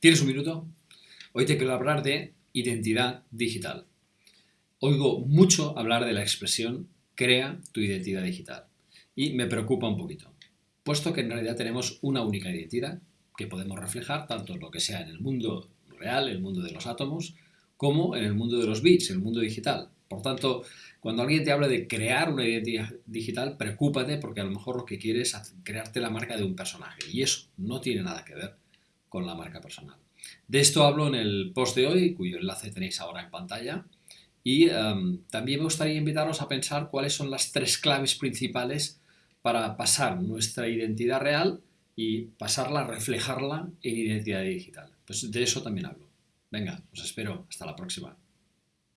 ¿Tienes un minuto? Hoy te quiero hablar de identidad digital. Oigo mucho hablar de la expresión crea tu identidad digital y me preocupa un poquito, puesto que en realidad tenemos una única identidad que podemos reflejar tanto en lo que sea en el mundo real, el mundo de los átomos, como en el mundo de los bits, el mundo digital. Por tanto, cuando alguien te habla de crear una identidad digital, preocúpate porque a lo mejor lo que quieres es crearte la marca de un personaje y eso no tiene nada que ver con la marca personal. De esto hablo en el post de hoy, cuyo enlace tenéis ahora en pantalla. Y em, también me gustaría invitaros a pensar cuáles son las tres claves principales para pasar nuestra identidad real y pasarla, reflejarla en identidad digital. Pues de eso también hablo. Venga, os espero. Hasta la próxima.